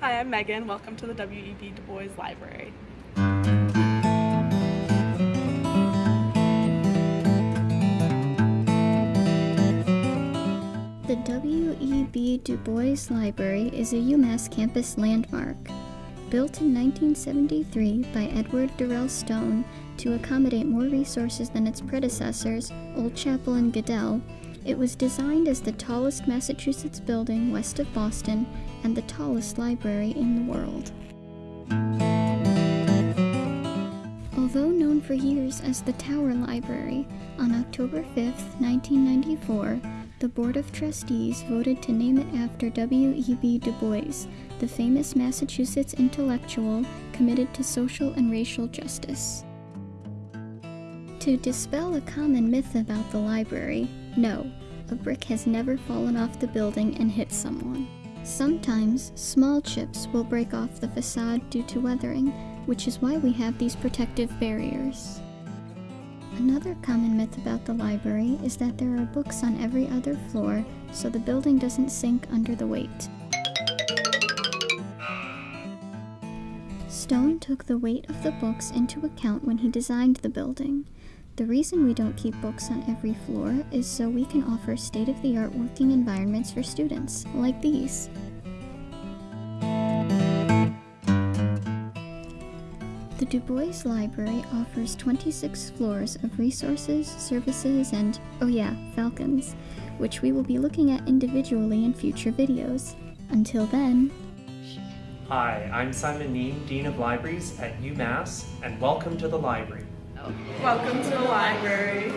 Hi, I'm Megan. Welcome to the W.E.B. Du Bois Library. The W.E.B. Du Bois Library is a UMass campus landmark. Built in 1973 by Edward Durell Stone to accommodate more resources than its predecessors, Old Chapel and Goodell, it was designed as the tallest Massachusetts building west of Boston and the tallest library in the world. Although known for years as the Tower Library, on October 5, 1994, the Board of Trustees voted to name it after W.E.B. Du Bois, the famous Massachusetts intellectual committed to social and racial justice. To dispel a common myth about the library, no, a brick has never fallen off the building and hit someone. Sometimes, small chips will break off the facade due to weathering, which is why we have these protective barriers. Another common myth about the library is that there are books on every other floor, so the building doesn't sink under the weight. Stone took the weight of the books into account when he designed the building. The reason we don't keep books on every floor is so we can offer state-of-the-art working environments for students, like these. The Du Bois Library offers 26 floors of resources, services, and, oh yeah, falcons, which we will be looking at individually in future videos. Until then, Hi, I'm Simon Neame, Dean of Libraries at UMass, and welcome to the library. Welcome to the library.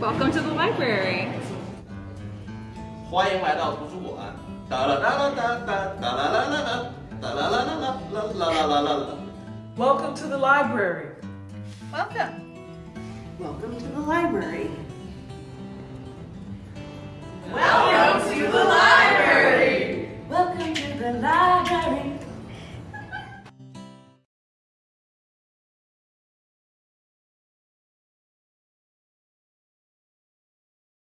Welcome to the library. 欢迎来到图书馆。哒啦哒啦哒哒哒啦啦啦啦哒啦啦啦啦啦啦啦啦啦。 Welcome to the library. Welcome. Welcome to the library.